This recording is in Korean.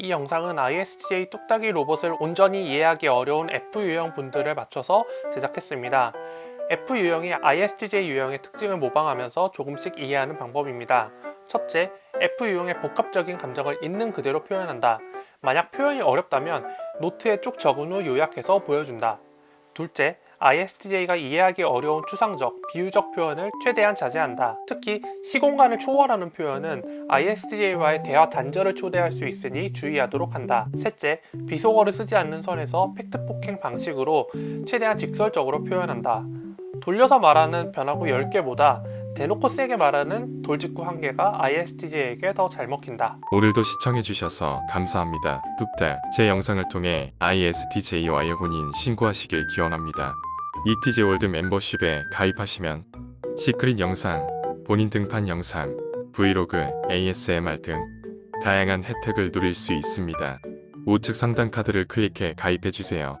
이 영상은 ISTJ 뚝딱이 로봇을 온전히 이해하기 어려운 F 유형 분들을 맞춰서 제작했습니다. F 유형이 ISTJ 유형의 특징을 모방하면서 조금씩 이해하는 방법입니다. 첫째, F 유형의 복합적인 감정을 있는 그대로 표현한다. 만약 표현이 어렵다면 노트에 쭉 적은 후 요약해서 보여준다. 둘째, ISTJ가 이해하기 어려운 추상적, 비유적 표현을 최대한 자제한다. 특히 시공간을 초월하는 표현은 ISTJ와의 대화 단절을 초래할 수 있으니 주의하도록 한다. 셋째, 비속어를 쓰지 않는 선에서 팩트 폭행 방식으로 최대한 직설적으로 표현한다. 돌려서 말하는 변화구 10개보다 대놓고 세게 말하는 돌직구 1개가 ISTJ에게 더 잘 먹힌다. 오늘도 시청해주셔서 감사합니다. 뚝딱 제 영상을 통해 ISTJ와의 혼인 신고하시길 기원합니다. ETJ 월드 멤버십에 가입하시면 secret 영상, 본인 등판 영상, 브이로그, ASMR 등 다양한 혜택을 누릴 수 있습니다. 우측 상단 카드를 클릭해 가입해주세요.